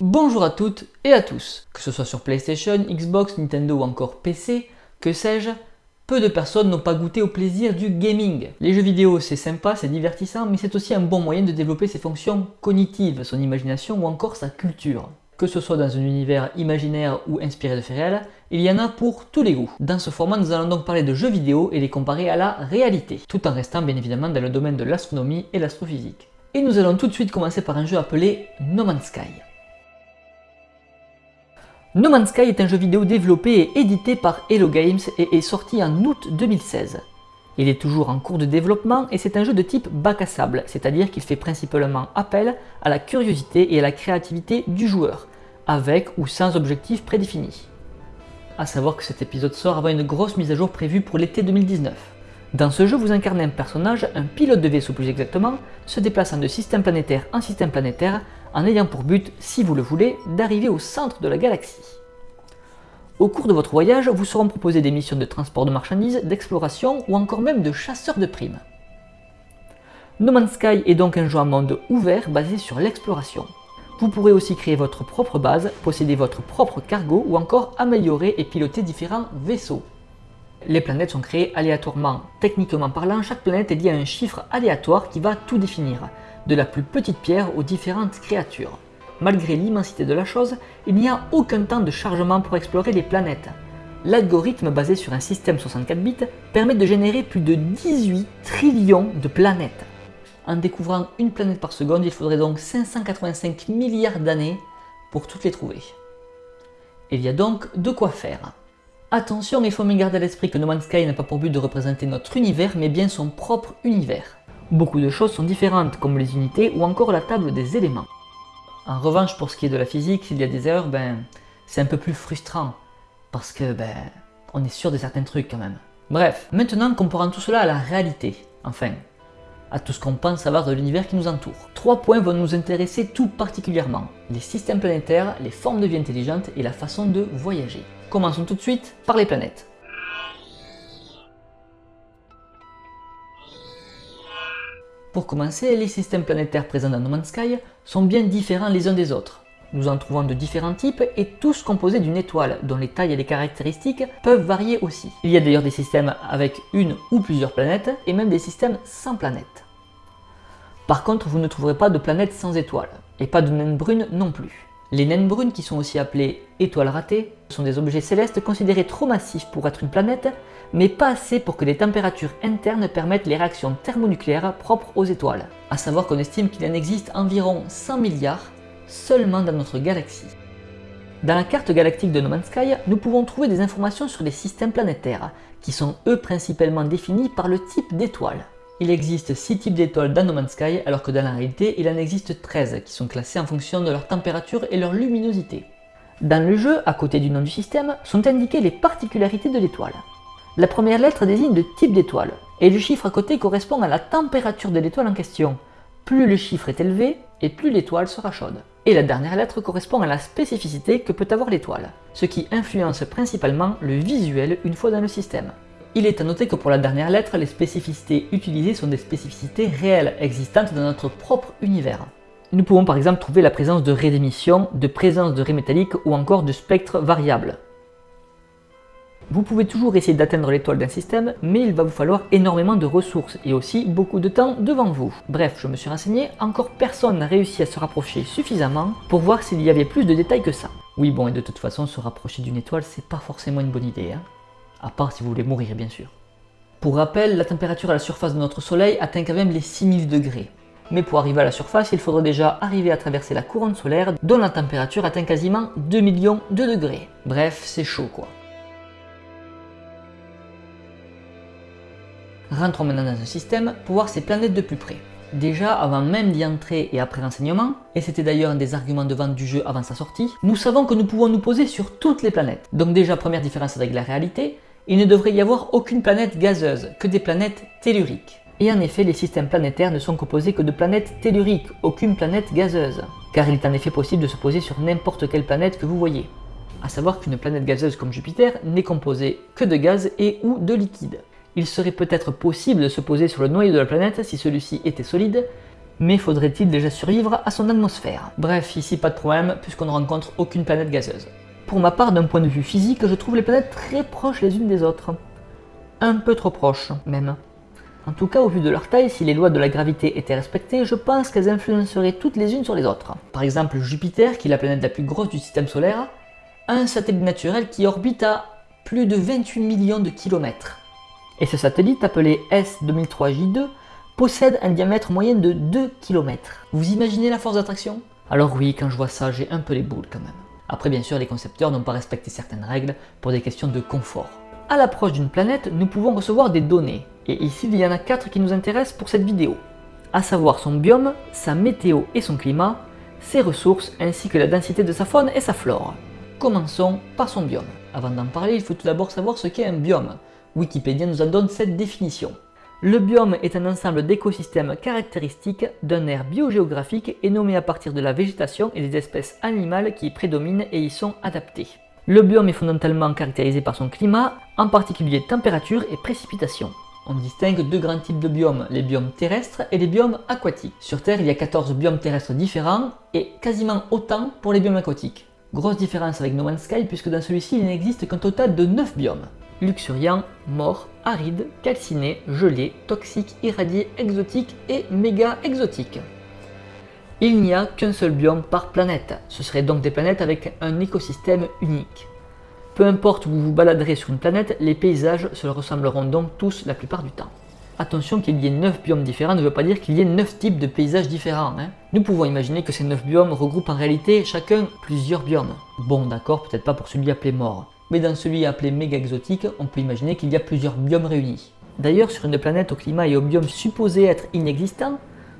Bonjour à toutes et à tous, que ce soit sur PlayStation, Xbox, Nintendo ou encore PC, que sais-je, peu de personnes n'ont pas goûté au plaisir du gaming. Les jeux vidéo c'est sympa, c'est divertissant, mais c'est aussi un bon moyen de développer ses fonctions cognitives, son imagination ou encore sa culture. Que ce soit dans un univers imaginaire ou inspiré de faits réels, il y en a pour tous les goûts. Dans ce format, nous allons donc parler de jeux vidéo et les comparer à la réalité, tout en restant bien évidemment dans le domaine de l'astronomie et l'astrophysique. Et nous allons tout de suite commencer par un jeu appelé No Man's Sky. No Man's Sky est un jeu vidéo développé et édité par Hello Games et est sorti en août 2016. Il est toujours en cours de développement et c'est un jeu de type bac à sable, c'est-à-dire qu'il fait principalement appel à la curiosité et à la créativité du joueur, avec ou sans objectif prédéfini. A savoir que cet épisode sort avant une grosse mise à jour prévue pour l'été 2019. Dans ce jeu, vous incarnez un personnage, un pilote de vaisseau plus exactement, se déplaçant de système planétaire en système planétaire, en ayant pour but, si vous le voulez, d'arriver au centre de la galaxie. Au cours de votre voyage, vous seront proposées des missions de transport de marchandises, d'exploration ou encore même de chasseurs de primes. No Man's Sky est donc un jeu en monde ouvert basé sur l'exploration. Vous pourrez aussi créer votre propre base, posséder votre propre cargo ou encore améliorer et piloter différents vaisseaux. Les planètes sont créées aléatoirement. Techniquement parlant, chaque planète est liée à un chiffre aléatoire qui va tout définir, de la plus petite pierre aux différentes créatures malgré l'immensité de la chose, il n'y a aucun temps de chargement pour explorer les planètes. L'algorithme basé sur un système 64 bits permet de générer plus de 18 trillions de planètes. En découvrant une planète par seconde, il faudrait donc 585 milliards d'années pour toutes les trouver. Il y a donc de quoi faire. Attention, il faut me garder à l'esprit que No Man's Sky n'a pas pour but de représenter notre univers, mais bien son propre univers. Beaucoup de choses sont différentes, comme les unités ou encore la table des éléments. En revanche, pour ce qui est de la physique, s'il y a des erreurs, ben, c'est un peu plus frustrant. Parce que, ben, on est sûr de certains trucs quand même. Bref, maintenant comparons tout cela à la réalité, enfin, à tout ce qu'on pense savoir de l'univers qui nous entoure. Trois points vont nous intéresser tout particulièrement. Les systèmes planétaires, les formes de vie intelligentes et la façon de voyager. Commençons tout de suite par les planètes. Pour commencer, les systèmes planétaires présents dans No Man's Sky sont bien différents les uns des autres. Nous en trouvons de différents types et tous composés d'une étoile, dont les tailles et les caractéristiques peuvent varier aussi. Il y a d'ailleurs des systèmes avec une ou plusieurs planètes, et même des systèmes sans planètes. Par contre, vous ne trouverez pas de planètes sans étoiles, et pas de naines brunes non plus. Les naines brunes, qui sont aussi appelées étoiles ratées, sont des objets célestes considérés trop massifs pour être une planète, mais pas assez pour que les températures internes permettent les réactions thermonucléaires propres aux étoiles. A savoir qu'on estime qu'il en existe environ 100 milliards seulement dans notre galaxie. Dans la carte galactique de No Man's Sky, nous pouvons trouver des informations sur les systèmes planétaires, qui sont eux principalement définis par le type d'étoile. Il existe 6 types d'étoiles dans No Man's Sky, alors que dans la réalité, il en existe 13, qui sont classés en fonction de leur température et leur luminosité. Dans le jeu, à côté du nom du système, sont indiquées les particularités de l'étoile. La première lettre désigne le type d'étoile, et le chiffre à côté correspond à la température de l'étoile en question. Plus le chiffre est élevé, et plus l'étoile sera chaude. Et la dernière lettre correspond à la spécificité que peut avoir l'étoile, ce qui influence principalement le visuel une fois dans le système. Il est à noter que pour la dernière lettre, les spécificités utilisées sont des spécificités réelles existantes dans notre propre univers. Nous pouvons par exemple trouver la présence de raies d'émission, de présence de raies métalliques ou encore de spectres variables. Vous pouvez toujours essayer d'atteindre l'étoile d'un système, mais il va vous falloir énormément de ressources et aussi beaucoup de temps devant vous. Bref, je me suis renseigné, encore personne n'a réussi à se rapprocher suffisamment pour voir s'il y avait plus de détails que ça. Oui bon, et de toute façon, se rapprocher d'une étoile, c'est pas forcément une bonne idée. Hein à part si vous voulez mourir bien sûr. Pour rappel, la température à la surface de notre soleil atteint quand même les 6000 degrés. Mais pour arriver à la surface, il faudrait déjà arriver à traverser la couronne solaire dont la température atteint quasiment 2 millions de degrés. Bref, c'est chaud quoi. Rentrons maintenant dans un système pour voir ces planètes de plus près. Déjà, avant même d'y entrer et après l'enseignement, et c'était d'ailleurs un des arguments de vente du jeu avant sa sortie, nous savons que nous pouvons nous poser sur toutes les planètes. Donc déjà, première différence avec la réalité, il ne devrait y avoir aucune planète gazeuse, que des planètes telluriques. Et en effet, les systèmes planétaires ne sont composés que de planètes telluriques, aucune planète gazeuse. Car il est en effet possible de se poser sur n'importe quelle planète que vous voyez. A savoir qu'une planète gazeuse comme Jupiter n'est composée que de gaz et ou de liquide. Il serait peut-être possible de se poser sur le noyau de la planète si celui-ci était solide, mais faudrait-il déjà survivre à son atmosphère? Bref, ici pas de problème puisqu'on ne rencontre aucune planète gazeuse. Pour ma part, d'un point de vue physique, je trouve les planètes très proches les unes des autres. Un peu trop proches, même. En tout cas, au vu de leur taille, si les lois de la gravité étaient respectées, je pense qu'elles influenceraient toutes les unes sur les autres. Par exemple, Jupiter, qui est la planète la plus grosse du système solaire, a un satellite naturel qui orbite à plus de 28 millions de kilomètres. Et ce satellite, appelé S2003J2, possède un diamètre moyen de 2 km. Vous imaginez la force d'attraction? Alors oui, quand je vois ça, j'ai un peu les boules quand même. Après, bien sûr, les concepteurs n'ont pas respecté certaines règles pour des questions de confort. À l'approche d'une planète, nous pouvons recevoir des données, et ici il y en a 4 qui nous intéressent pour cette vidéo, à savoir son biome, sa météo et son climat, ses ressources ainsi que la densité de sa faune et sa flore. Commençons par son biome. Avant d'en parler, il faut tout d'abord savoir ce qu'est un biome. Wikipédia nous en donne cette définition. Le biome est un ensemble d'écosystèmes caractéristiques d'un aire biogéographique et nommé à partir de la végétation et des espèces animales qui y prédominent et y sont adaptées. Le biome est fondamentalement caractérisé par son climat, en particulier température et précipitation. On distingue deux grands types de biomes, les biomes terrestres et les biomes aquatiques. Sur Terre, il y a 14 biomes terrestres différents et quasiment autant pour les biomes aquatiques. Grosse différence avec No Man's Sky puisque dans celui-ci, il n'existe qu'un total de 9 biomes luxuriant, mort, aride, calciné, gelé, toxique, irradié, exotique et méga exotique. Il n'y a qu'un seul biome par planète, ce seraient donc des planètes avec un écosystème unique. Peu importe où vous vous baladerez sur une planète, les paysages se ressembleront donc tous la plupart du temps. Attention qu'il y ait 9 biomes différents ne veut pas dire qu'il y ait 9 types de paysages différents. Hein. Nous pouvons imaginer que ces 9 biomes regroupent en réalité chacun plusieurs biomes. Bon d'accord, peut-être pas pour celui appelé mort mais dans celui appelé méga exotique, on peut imaginer qu'il y a plusieurs biomes réunis. D'ailleurs, sur une planète au climat et au biome supposé être inexistant,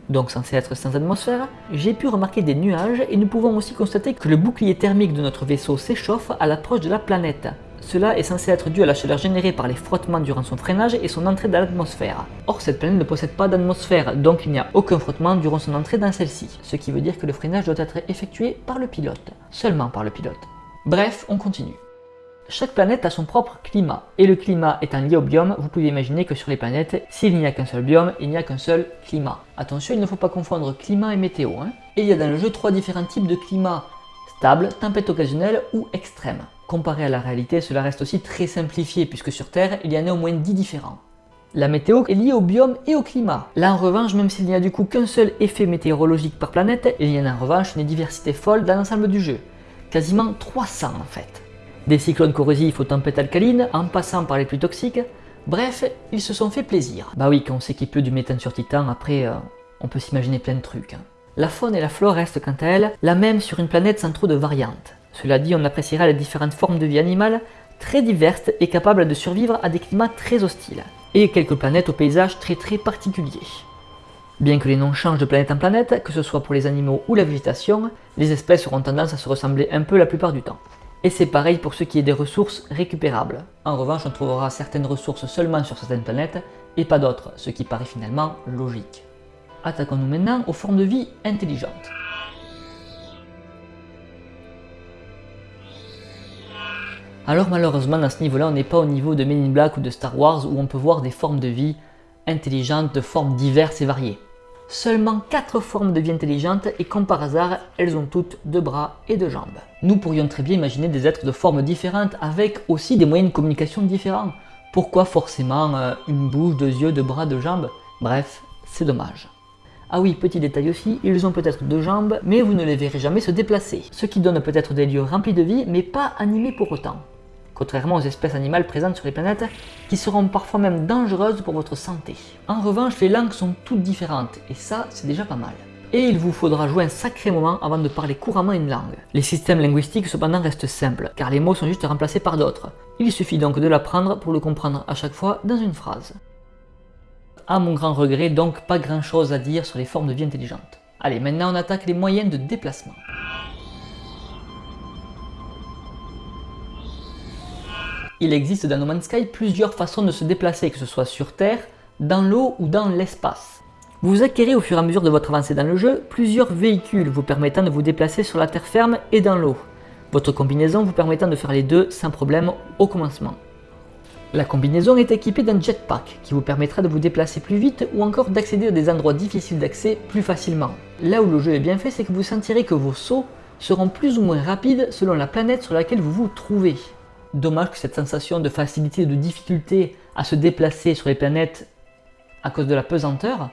donc censé être sans atmosphère, j'ai pu remarquer des nuages et nous pouvons aussi constater que le bouclier thermique de notre vaisseau s'échauffe à l'approche de la planète. Cela est censé être dû à la chaleur générée par les frottements durant son freinage et son entrée dans l'atmosphère. Or, cette planète ne possède pas d'atmosphère, donc il n'y a aucun frottement durant son entrée dans celle-ci, ce qui veut dire que le freinage doit être effectué par le pilote, seulement par le pilote. Bref, on continue. Chaque planète a son propre climat, et le climat étant lié au biome, vous pouvez imaginer que sur les planètes, s'il n'y a qu'un seul biome, il n'y a qu'un seul climat. Attention, il ne faut pas confondre climat et météo. Hein. Et il y a dans le jeu trois différents types de climat, stable, tempête occasionnelle ou extrême. Comparé à la réalité, cela reste aussi très simplifié, puisque sur Terre, il y en a au moins 10 différents. La météo est liée au biome et au climat. Là en revanche, même s'il n'y a du coup qu'un seul effet météorologique par planète, il y en a en revanche une diversité folle dans l'ensemble du jeu. Quasiment 300 en fait. Des cyclones corrosifs aux tempêtes alcalines, en passant par les plus toxiques, bref, ils se sont fait plaisir. Bah oui, quand on sait qu'il pleut du méthane sur Titan, après, euh, on peut s'imaginer plein de trucs. Hein. La faune et la flore restent quant à elles la même sur une planète sans trop de variantes. Cela dit, on appréciera les différentes formes de vie animale très diverses et capables de survivre à des climats très hostiles, et quelques planètes au paysage très très particulier. Bien que les noms changent de planète en planète, que ce soit pour les animaux ou la végétation, les espèces auront tendance à se ressembler un peu la plupart du temps. Et c'est pareil pour ce qui est des ressources récupérables. En revanche, on trouvera certaines ressources seulement sur certaines planètes et pas d'autres, ce qui paraît finalement logique. Attaquons-nous maintenant aux formes de vie intelligentes. Alors malheureusement, à ce niveau-là, on n'est pas au niveau de Men in Black ou de Star Wars où on peut voir des formes de vie intelligentes de formes diverses et variées seulement 4 formes de vie intelligentes et comme par hasard, elles ont toutes deux bras et deux jambes. Nous pourrions très bien imaginer des êtres de formes différentes avec aussi des moyens de communication différents. Pourquoi forcément euh, une bouche, deux yeux, deux bras, deux jambes? Bref, c'est dommage. Ah oui, petit détail aussi, ils ont peut-être deux jambes, mais vous ne les verrez jamais se déplacer, ce qui donne peut-être des lieux remplis de vie, mais pas animés pour autant contrairement aux espèces animales présentes sur les planètes, qui seront parfois même dangereuses pour votre santé. En revanche, les langues sont toutes différentes, et ça, c'est déjà pas mal. Et il vous faudra jouer un sacré moment avant de parler couramment une langue. Les systèmes linguistiques cependant restent simples, car les mots sont juste remplacés par d'autres. Il suffit donc de l'apprendre pour le comprendre à chaque fois dans une phrase. À mon grand regret, donc pas grand chose à dire sur les formes de vie intelligentes. Allez, maintenant on attaque les moyens de déplacement. Il existe dans No Man's Sky plusieurs façons de se déplacer, que ce soit sur Terre, dans l'eau ou dans l'espace. Vous acquérez au fur et à mesure de votre avancée dans le jeu plusieurs véhicules vous permettant de vous déplacer sur la terre ferme et dans l'eau. Votre combinaison vous permettant de faire les deux sans problème au commencement. La combinaison est équipée d'un jetpack qui vous permettra de vous déplacer plus vite ou encore d'accéder à des endroits difficiles d'accès plus facilement. Là où le jeu est bien fait, c'est que vous sentirez que vos sauts seront plus ou moins rapides selon la planète sur laquelle vous vous trouvez. Dommage que cette sensation de facilité de difficulté à se déplacer sur les planètes à cause de la pesanteur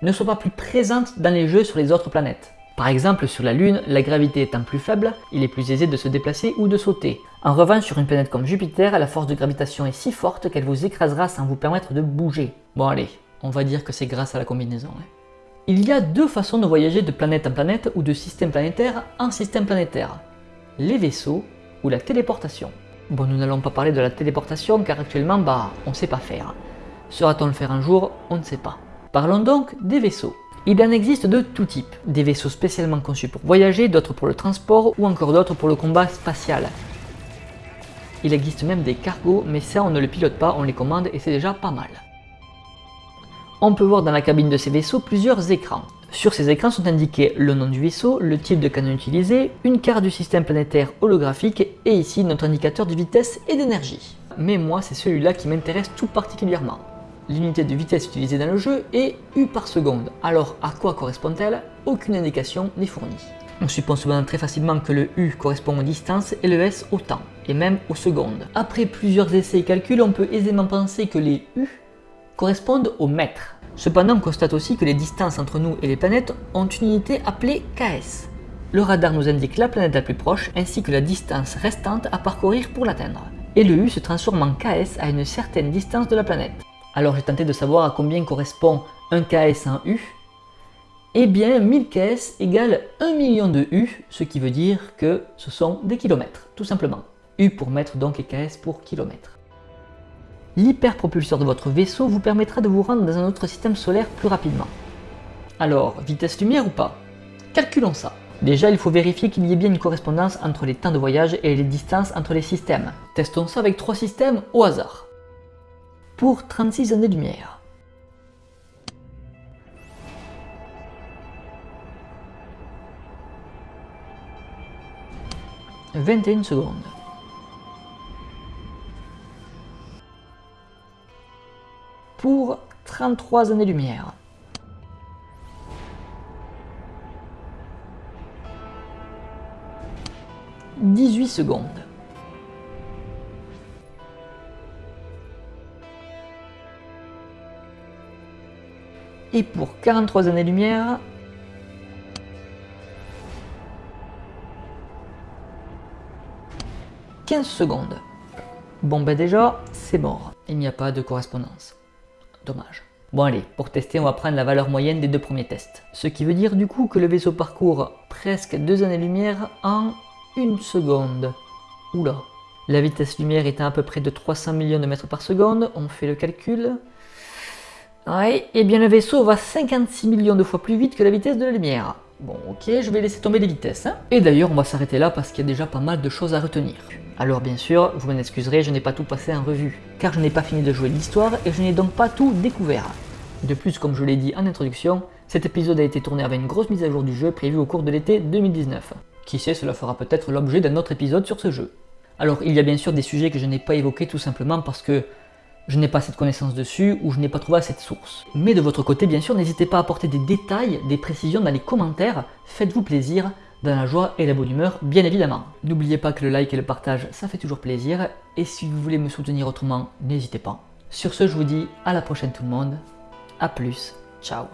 ne soit pas plus présente dans les jeux sur les autres planètes. Par exemple, sur la Lune, la gravité étant plus faible, il est plus aisé de se déplacer ou de sauter. En revanche, sur une planète comme Jupiter, la force de gravitation est si forte qu'elle vous écrasera sans vous permettre de bouger. Bon allez, on va dire que c'est grâce à la combinaison. Hein. Il y a deux façons de voyager de planète en planète ou de système planétaire en système planétaire. Les vaisseaux ou la téléportation. Bon, nous n'allons pas parler de la téléportation car actuellement, bah, on sait pas faire. Sera-t-on le faire un jour? On ne sait pas. Parlons donc des vaisseaux. Il en existe de tout type, des vaisseaux spécialement conçus pour voyager, d'autres pour le transport ou encore d'autres pour le combat spatial. Il existe même des cargos, mais ça on ne le pilote pas, on les commande et c'est déjà pas mal. On peut voir dans la cabine de ces vaisseaux plusieurs écrans. Sur ces écrans sont indiqués le nom du vaisseau, le type de canon utilisé, une carte du système planétaire holographique et ici notre indicateur de vitesse et d'énergie. Mais moi c'est celui-là qui m'intéresse tout particulièrement l'unité de vitesse utilisée dans le jeu est U par seconde. Alors à quoi correspond-elle? Aucune indication n'est fournie. On suppose cependant très facilement que le U correspond aux distances et le S au temps, et même aux secondes. Après plusieurs essais et calculs, on peut aisément penser que les U correspondent aux mètres. Cependant, on constate aussi que les distances entre nous et les planètes ont une unité appelée KS. Le radar nous indique la planète la plus proche ainsi que la distance restante à parcourir pour l'atteindre. Et le U se transforme en KS à une certaine distance de la planète. Alors j'ai tenté de savoir à combien correspond 1 ks en U. Eh bien 1000 ks égale 1 million de U, ce qui veut dire que ce sont des kilomètres, tout simplement. U pour mètre donc et ks pour kilomètre. L'hyperpropulseur de votre vaisseau vous permettra de vous rendre dans un autre système solaire plus rapidement. Alors, vitesse lumière ou pas? Calculons ça. Déjà, il faut vérifier qu'il y ait bien une correspondance entre les temps de voyage et les distances entre les systèmes. Testons ça avec trois systèmes au hasard pour 36 années-lumière. « 21 secondes. Pour 33 années-lumière. « 18 secondes. Et pour 43 années-lumière, « 15 secondes. Bon ben déjà, c'est mort. Il n'y a pas de correspondance. Bon allez, pour tester, on va prendre la valeur moyenne des deux premiers tests. Ce qui veut dire du coup que le vaisseau parcourt presque 2 années-lumière en 1 seconde. Oula. La vitesse lumière étant à peu près de 300 millions de mètres par seconde, on fait le calcul. Ouais, et eh bien le vaisseau va 56 millions de fois plus vite que la vitesse de la lumière. Bon, ok, je vais laisser tomber les vitesses. Hein. Et d'ailleurs, on va s'arrêter là parce qu'il y a déjà pas mal de choses à retenir. Alors bien sûr, vous m'en excuserez, je n'ai pas tout passé en revue, car je n'ai pas fini de jouer l'histoire et je n'ai donc pas tout découvert. De plus, comme je l'ai dit en introduction, cet épisode a été tourné avec une grosse mise à jour du jeu prévue au cours de l'été 2019. Qui sait, cela fera peut-être l'objet d'un autre épisode sur ce jeu. Alors il y a bien sûr des sujets que je n'ai pas évoqués tout simplement parce que je n'ai pas cette connaissance dessus ou je n'ai pas trouvé cette source. Mais de votre côté, bien sûr, n'hésitez pas à apporter des détails, des précisions dans les commentaires, faites-vous plaisir, dans la joie et la bonne humeur, bien évidemment. N'oubliez pas que le like et le partage, ça fait toujours plaisir, et si vous voulez me soutenir autrement, n'hésitez pas. Sur ce, je vous dis à la prochaine tout le monde, à plus, ciao